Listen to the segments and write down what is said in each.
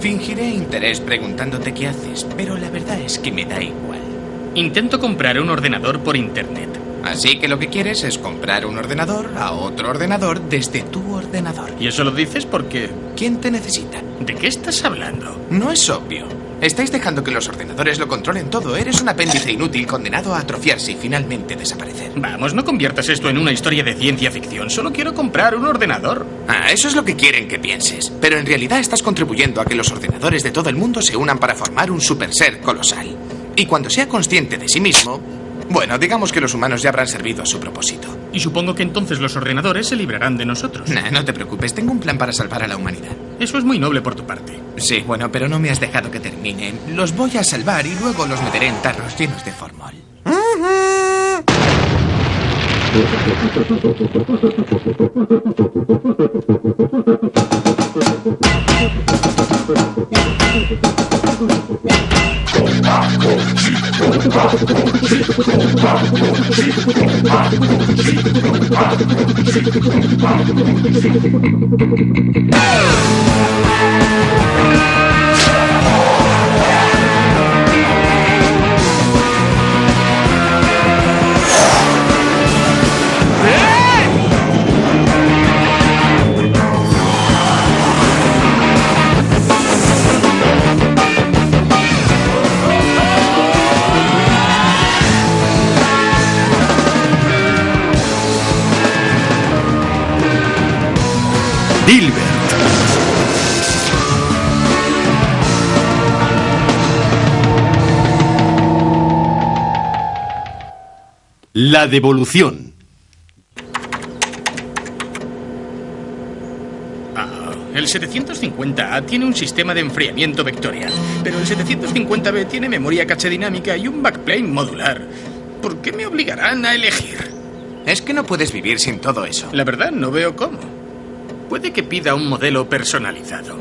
Fingiré interés preguntándote qué haces, pero la verdad es que me da igual. Intento comprar un ordenador por internet. Así que lo que quieres es comprar un ordenador a otro ordenador desde tu ordenador. ¿Y eso lo dices porque... ¿Quién te necesita? ¿De qué estás hablando? No es obvio. Estáis dejando que los ordenadores lo controlen todo. Eres un apéndice inútil condenado a atrofiarse y finalmente desaparecer. Vamos, no conviertas esto en una historia de ciencia ficción. Solo quiero comprar un ordenador. Ah, eso es lo que quieren que pienses. Pero en realidad estás contribuyendo a que los ordenadores de todo el mundo se unan para formar un super ser colosal. Y cuando sea consciente de sí mismo, bueno, digamos que los humanos ya habrán servido a su propósito. Y supongo que entonces los ordenadores se librarán de nosotros. Nah, no te preocupes, tengo un plan para salvar a la humanidad. Eso es muy noble por tu parte. Sí, bueno, pero no me has dejado que termine. Los voy a salvar y luego los meteré en tarros llenos de formol. Oh! La devolución. Ah, el 750A tiene un sistema de enfriamiento vectorial, pero el 750B tiene memoria caché dinámica y un backplane modular. ¿Por qué me obligarán a elegir? Es que no puedes vivir sin todo eso. La verdad, no veo cómo. Puede que pida un modelo personalizado.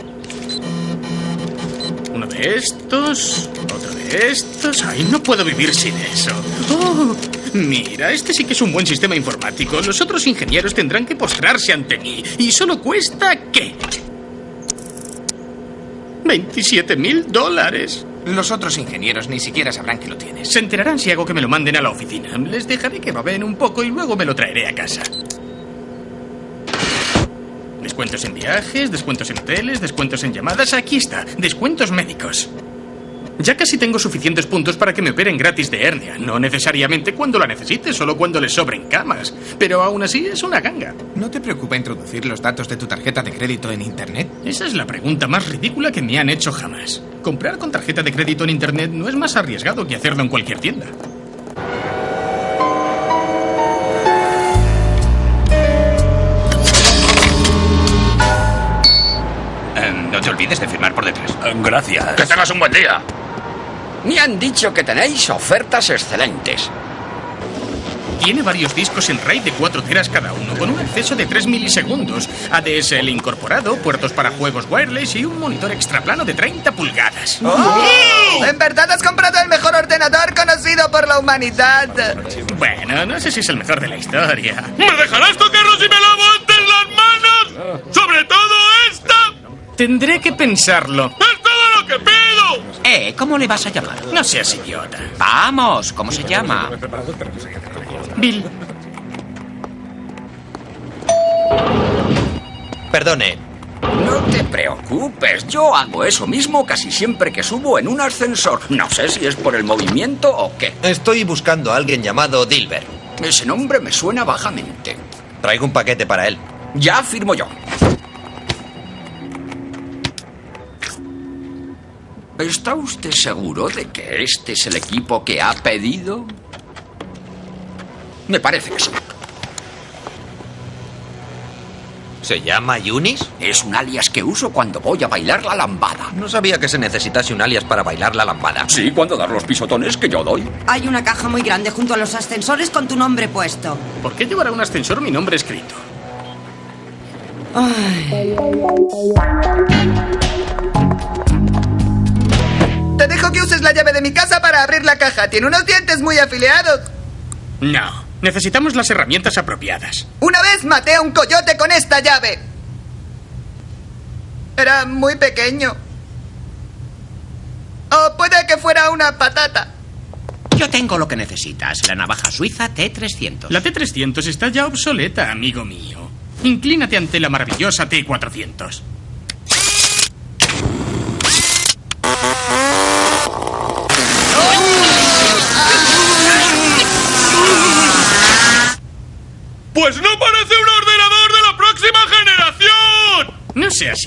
Uno de estos, otro de estos. Ay, no puedo vivir sin eso. Oh, mira, este sí que es un buen sistema informático. Los otros ingenieros tendrán que postrarse ante mí. ¿Y solo cuesta qué? 27 mil dólares. Los otros ingenieros ni siquiera sabrán que lo tienes. Se enterarán si hago que me lo manden a la oficina. Les dejaré que baben un poco y luego me lo traeré a casa. Descuentos en viajes, descuentos en hoteles, descuentos en llamadas. Aquí está, descuentos médicos. Ya casi tengo suficientes puntos para que me operen gratis de hernia. No necesariamente cuando la necesite, solo cuando les sobren camas. Pero aún así es una ganga. ¿No te preocupa introducir los datos de tu tarjeta de crédito en Internet? Esa es la pregunta más ridícula que me han hecho jamás. Comprar con tarjeta de crédito en Internet no es más arriesgado que hacerlo en cualquier tienda. Eh, no te olvides de firmar por detrás. Gracias. Que tengas un buen día. Me han dicho que tenéis ofertas excelentes. Tiene varios discos en RAID de 4 teras cada uno, con un acceso de 3 milisegundos, ADSL incorporado, puertos para juegos wireless y un monitor extra plano de 30 pulgadas. ¡Oh! En verdad has comprado el mejor ordenador conocido por la humanidad. Bueno, no sé si es el mejor de la historia. ¿Me dejarás tocarlo si me lavo antes las manos? ¡Sobre todo esta! Tendré que pensarlo. ¡Es todo lo que pido! Eh, ¿cómo le vas a llamar? No seas idiota. Vamos, ¿cómo se llama? Bill, Perdone, No te preocupes, yo hago eso mismo casi siempre que subo en un ascensor. No sé si es por el movimiento o qué. estoy buscando a alguien llamado Dilbert. Ese nombre me suena vagamente. Traigo un paquete para él. Ya firmo yo. ¿Está usted seguro de que este es el equipo que ha pedido? Me parece que sí. ¿Se llama Yunis? Es un alias que uso cuando voy a bailar la lambada. No sabía que se necesitase un alias para bailar la lambada. Sí, cuando dar los pisotones que yo doy. Hay una caja muy grande junto a los ascensores con tu nombre puesto. ¿por qué llevará un ascensor mi nombre escrito? Te dejo que uses la llave de mi casa para abrir la caja. Tiene unos dientes muy afiliados. No. Necesitamos las herramientas apropiadas. Una vez maté a un coyote con esta llave. Era muy pequeño. O puede que fuera una patata. Yo tengo lo que necesitas. La navaja suiza T300. La T300 está ya obsoleta, amigo mío. Inclínate ante la maravillosa T400. Pues no parece un ordenador de la próxima generación. No seas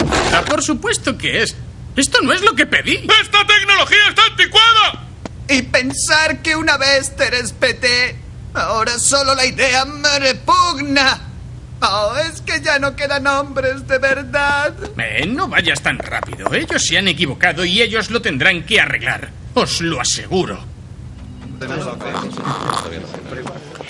por supuesto que es. Esto no es lo que pedí. ¡Esta tecnología está anticuada! Y pensar que una vez te respeté, ahora solo la idea me repugna. Oh, es que ya no quedan hombres de verdad. Eh, no vayas tan rápido. Ellos se han equivocado y ellos lo tendrán que arreglar. Os lo aseguro.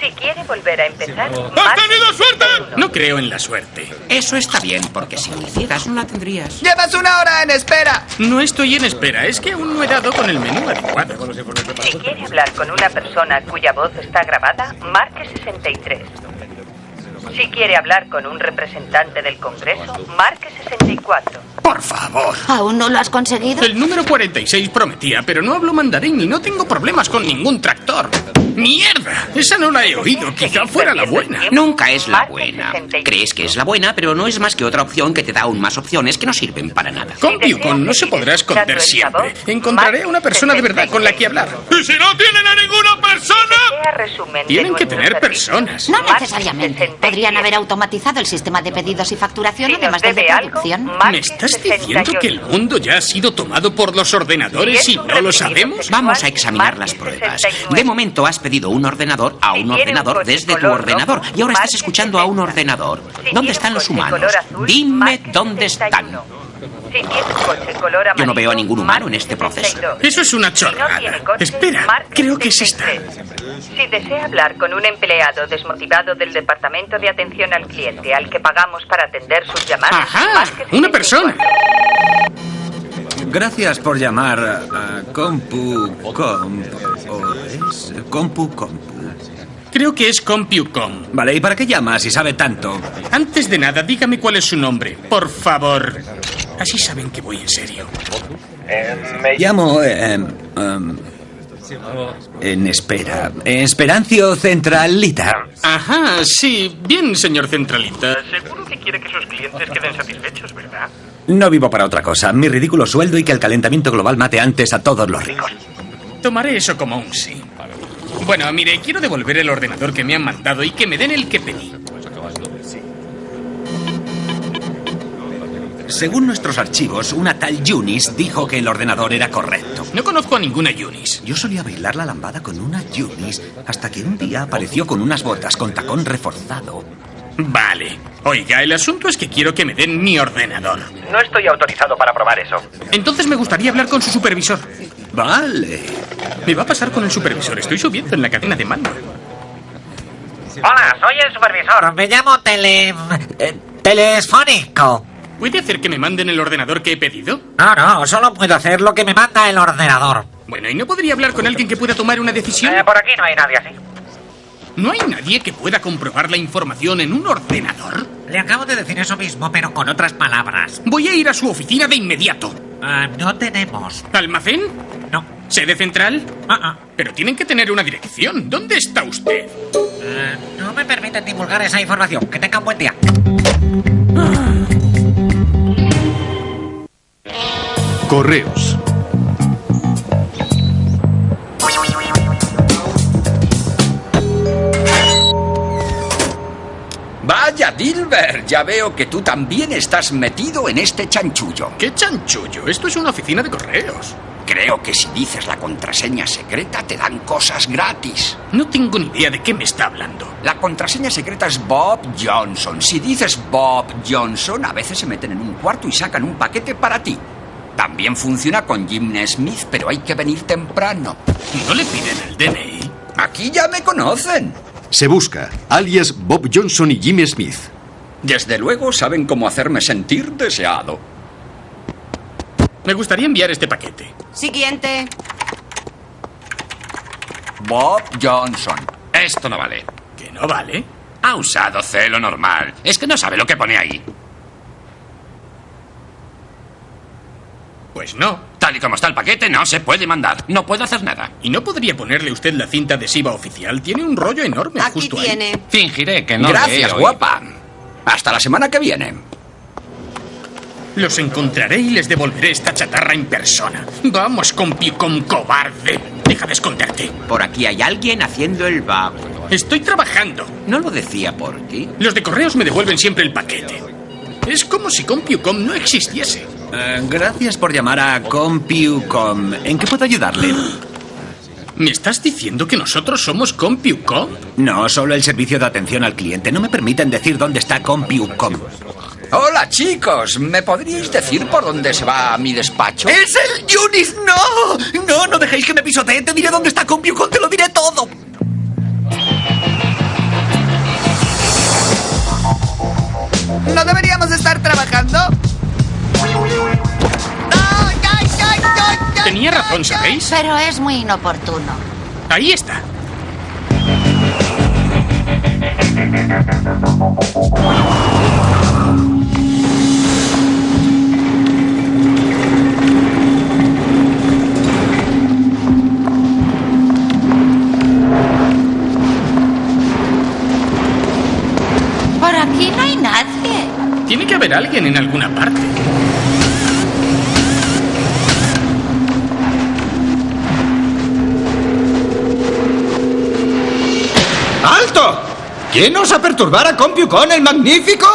Si quiere volver a empezar, ¿Has tenido suerte? No creo en la suerte. Eso está bien, porque si lo hicieras no la tendrías. Llevas una hora en espera. No estoy en espera, es que aún no he dado con el menú adecuado. si quiere hablar con una persona cuya voz está grabada, marque 63. Si quiere hablar con un representante del Congreso, marque 64. Por favor. ¿Aún no lo has conseguido? El número 46 prometía, pero no hablo mandarín y no tengo problemas con ningún tractor. ¡Mierda! Esa no la he oído. Quizá fuera la buena. Nunca es la buena. Crees que es la buena, pero no es más que otra opción que te da aún más opciones que no sirven para nada. Con no se podrá esconder siempre. Encontraré a una persona de verdad con la que hablar. ¿Y si no tienen a ninguna persona? Tienen que tener personas. No necesariamente. Podrían haber automatizado el sistema de pedidos y facturación, además del de producción. ¿Me estás diciendo que el mundo ya ha sido tomado por los ordenadores y no lo sabemos? Vamos a examinar las pruebas. De momento has pedido un ordenador a un ordenador desde tu ordenador y ahora estás escuchando a un ordenador. ¿Dónde están los humanos? Dime dónde están. Si coche color Yo no veo a ningún humano en este proceso. Eso es una chorrada. Espera, creo que es esta. Si desea hablar con un empleado desmotivado del Departamento de Atención al Cliente al que pagamos para atender sus llamadas, ¡Ajá! ¡Una persona! Gracias por llamar a Compu Comp. ¿O es Compu Compu? Creo que es CompuCom. Vale, ¿y para qué llama si sabe tanto? Antes de nada, dígame cuál es su nombre, por favor. Así saben que voy en serio. Me llamo. eh, em, en espera. Esperancio Centralita. Ajá, sí. Bien, señor Centralita. Seguro que quiere que sus clientes queden satisfechos, ¿verdad? No vivo para otra cosa. Mi ridículo sueldo y que el calentamiento global mate antes a todos los ricos. Tomaré eso como un sí. Bueno, mire, quiero devolver el ordenador que me han mandado y que me den el que pedí. Según nuestros archivos, una tal Yunis dijo que el ordenador era correcto. No conozco a ninguna Yunis. Yo solía bailar la lambada con una Yunis hasta que un día apareció con unas botas con tacón reforzado. Vale. Oiga, el asunto es que quiero que me den mi ordenador. No estoy autorizado para probar eso. Entonces me gustaría hablar con su supervisor. Vale. Me va a pasar con el supervisor. Estoy subiendo en la cadena de mando. Hola, soy el supervisor. Me llamo Tele... eh, Telefónico. ¿Puede hacer que me manden el ordenador que he pedido? No, no, solo puedo hacer lo que me manda el ordenador. Bueno, ¿y no podría hablar con alguien que pueda tomar una decisión? Eh, por aquí no hay nadie así. ¿No hay nadie que pueda comprobar la información en un ordenador? Le acabo de decir eso mismo, pero con otras palabras. Voy a ir a su oficina de inmediato. Ah, no tenemos. ¿Almacén? No. ¿Sede central? Ah, ah. Pero tienen que tener una dirección. ¿Dónde está usted? Eh, no me permiten divulgar esa información. Que tenga un buen día. Correos. Ya veo que tú también estás metido en este chanchullo. ¿Qué chanchullo? Esto es una oficina de correos. Creo que si dices la contraseña secreta te dan cosas gratis. No tengo ni idea de qué me está hablando. La contraseña secreta es Bob Johnson. Si dices Bob Johnson, a veces se meten en un cuarto y sacan un paquete para ti. También funciona con Jim Smith, pero hay que venir temprano. ¿No le piden el DNI? Aquí ya me conocen. Se busca, alias Bob Johnson y Jimmy Smith. Desde luego saben cómo hacerme sentir deseado. Me gustaría enviar este paquete. Siguiente. Bob Johnson. Esto no vale. ¿Que no vale? Ha usado celo normal. Es que no sabe lo que pone ahí. Pues no. Tal y como está el paquete, no se puede mandar. No puedo hacer nada. ¿Y no podría ponerle usted la cinta adhesiva oficial? Tiene un rollo enorme Aquí justo ahí. tiene. Fingiré que no le he Gracias, oído. guapa. Hasta la semana que viene. Los encontraré y les devolveré esta chatarra en persona. Vamos, compiucom cobarde. Deja de esconderte. Por aquí hay alguien haciendo el vago. Estoy trabajando. No lo decía por ti. Los de correos me devuelven siempre el paquete. Es como si Compiucom no existiese. Eh, gracias por llamar a CompuCom. ¿En qué puedo ayudarle? ¿Me estás diciendo que nosotros somos Compiucom? No, solo el servicio de atención al cliente. No me permiten decir dónde está CompuCom. Hola, chicos. ¿Me podríais decir por dónde se va a mi despacho? ¡Es el Yunis! ¡No! ¡No, no dejéis que me pisotee! Te diré dónde está CompuCom, te lo diré todo. ¿No deberíamos estar trabajando? Tenía razón, ¿sabéis? Pero es muy inoportuno. Ahí está. Por aquí no hay nadie. Tiene que haber alguien en alguna parte. ¿Quién osa perturbar a CompuCon el Magnífico?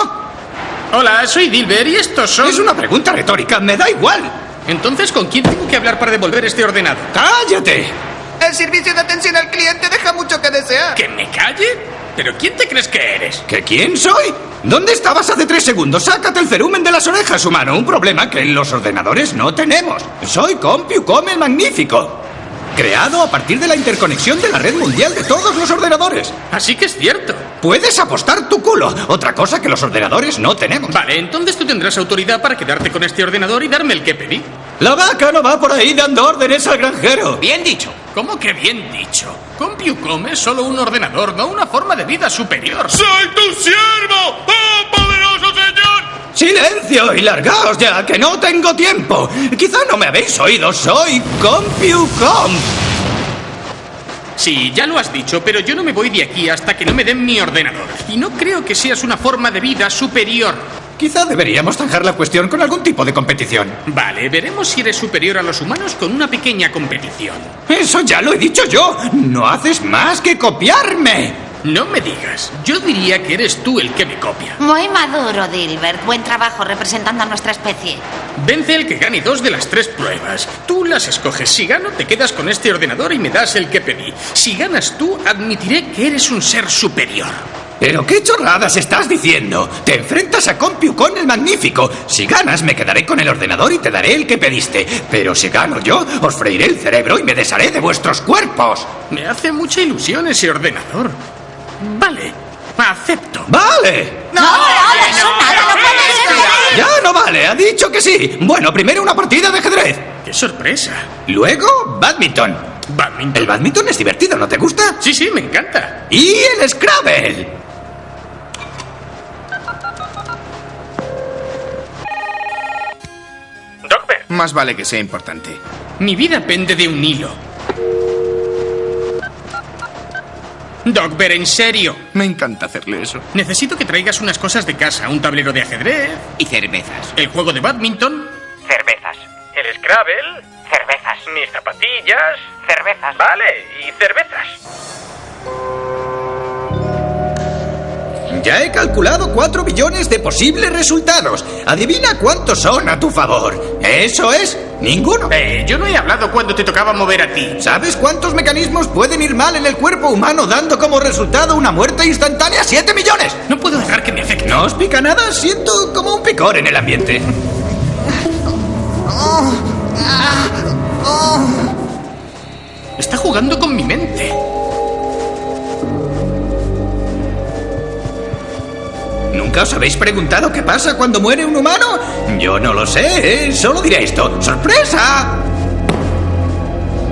Hola, soy Dilber y estos son... Es una pregunta retórica, me da igual. Entonces, ¿con quién tengo que hablar para devolver este ordenador? ¡Cállate! El servicio de atención al cliente deja mucho que desear. ¿Que me calle? ¿Pero quién te crees que eres? ¿Que quién soy? ¿Dónde estabas hace tres segundos? Sácate el cerumen de las orejas, humano. Un problema que en los ordenadores no tenemos. Soy CompuCom el Magnífico. Creado a partir de la interconexión de la red mundial de todos los ordenadores. Así que es cierto. Puedes apostar tu culo. Otra cosa que los ordenadores no tenemos. Vale, entonces tú tendrás autoridad para quedarte con este ordenador y darme el que pedí. La vaca no va por ahí dando órdenes al granjero. Bien dicho. ¿Cómo que bien dicho? CompuCom es solo un ordenador, no una forma de vida superior. ¡Soy tu siervo! ¡Oh, poderoso señor! ¡Silencio y largaos ya, que no tengo tiempo! Quizá no me habéis oído, soy CompuCom. Sí, ya lo has dicho, pero yo no me voy de aquí hasta que no me den mi ordenador. Y no creo que seas una forma de vida superior. Quizá deberíamos zanjar la cuestión con algún tipo de competición. Vale, veremos si eres superior a los humanos con una pequeña competición. Eso ya lo he dicho yo. No haces más que copiarme. No me digas. Yo diría que eres tú el que me copia. Muy maduro, Dilbert. Buen trabajo representando a nuestra especie. Vence el que gane dos de las tres pruebas. Tú las escoges. Si gano, te quedas con este ordenador y me das el que pedí. Si ganas tú, admitiré que eres un ser superior. ¿Pero qué chorradas estás diciendo? Te enfrentas a CompuCon el Magnífico. Si ganas, me quedaré con el ordenador y te daré el que pediste. Pero si gano yo, os freiré el cerebro y me desharé de vuestros cuerpos. Me hace mucha ilusión ese ordenador. Vale, acepto. ¡Vale! No, no, eso nada, no puede ser. Ya no vale, ha dicho que sí. Bueno, primero una partida de ajedrez. ¡Qué sorpresa! Luego, badminton. Badminton. El badminton es divertido, ¿no te gusta? Sí, sí, me encanta. Y el Scrabble. Doctor, Más vale que sea importante. mi vida pende de un hilo. Dogber, en serio. Me encanta hacerle eso. Necesito que traigas unas cosas de casa, un tablero de ajedrez, Y cervezas. el juego de badminton, Cervezas. el Scrabble, Cervezas. mis zapatillas. Cervezas. Vale, y cervezas. Ya he calculado 4 billones de posibles resultados. Adivina cuántos son a tu favor. Eso es, ninguno. Eh, yo no he hablado cuando te tocaba mover a ti. ¿Sabes cuántos mecanismos pueden ir mal en el cuerpo humano dando como resultado una muerte instantánea? ¡7 millones! No puedo dejar que me afecte. ¿No os pica nada? Siento como un picor en el ambiente. Está jugando con mi mente. ¿Nunca os habéis preguntado qué pasa cuando muere un humano? Yo no lo sé, ¿eh? solo diré esto. ¡Sorpresa!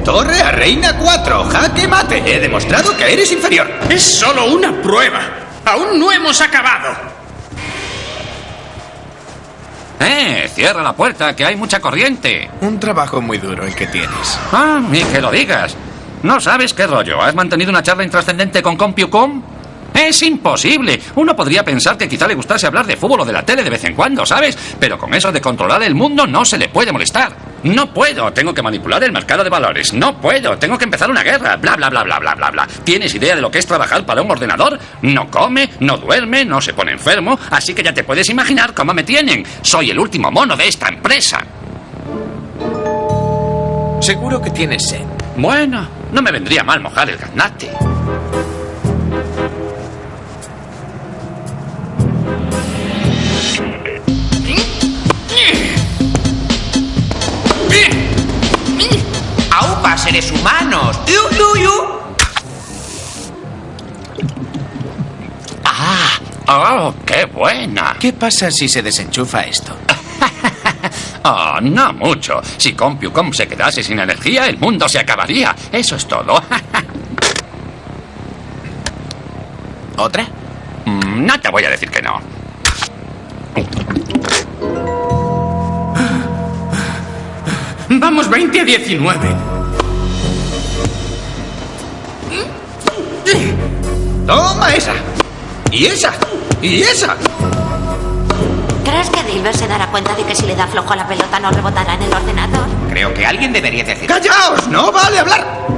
Torre a reina 4. Jaque mate. He demostrado que eres inferior. Es solo una prueba. Aún no hemos acabado. ¡Eh! Cierra la puerta, que hay mucha corriente. Un trabajo muy duro el que tienes. Ah, y que lo digas. ¿No sabes qué rollo? ¿Has mantenido una charla intrascendente con CompuCom? Es imposible. Uno podría pensar que quizá le gustase hablar de fútbol o de la tele de vez en cuando, ¿sabes? Pero con eso de controlar el mundo no se le puede molestar. No puedo, tengo que manipular el mercado de valores. No puedo, tengo que empezar una guerra. Bla, bla, bla, bla, bla, bla, bla. ¿Tienes idea de lo que es trabajar para un ordenador? No come, no duerme, no se pone enfermo, así que ya te puedes imaginar cómo me tienen. Soy el último mono de esta empresa. Seguro que tienes sed. Bueno, no me vendría mal mojar el gaznate. Seres humanos! ¡Yu, yu, yu! ¡Ah! ¡Oh, qué buena! ¿Qué pasa si se desenchufa esto? Oh, no mucho. Si CompuCom se quedase sin energía, el mundo se acabaría. Eso es todo. ¿Otra? Mm, No te voy a decir que no. Vamos 20 a 19. Toma esa. Y esa. Y esa. ¿Crees que Dilber se dará cuenta de que si le da flojo a la pelota no rebotará en el ordenador? Creo que alguien debería decir... ¡Callaos! ¡No vale hablar!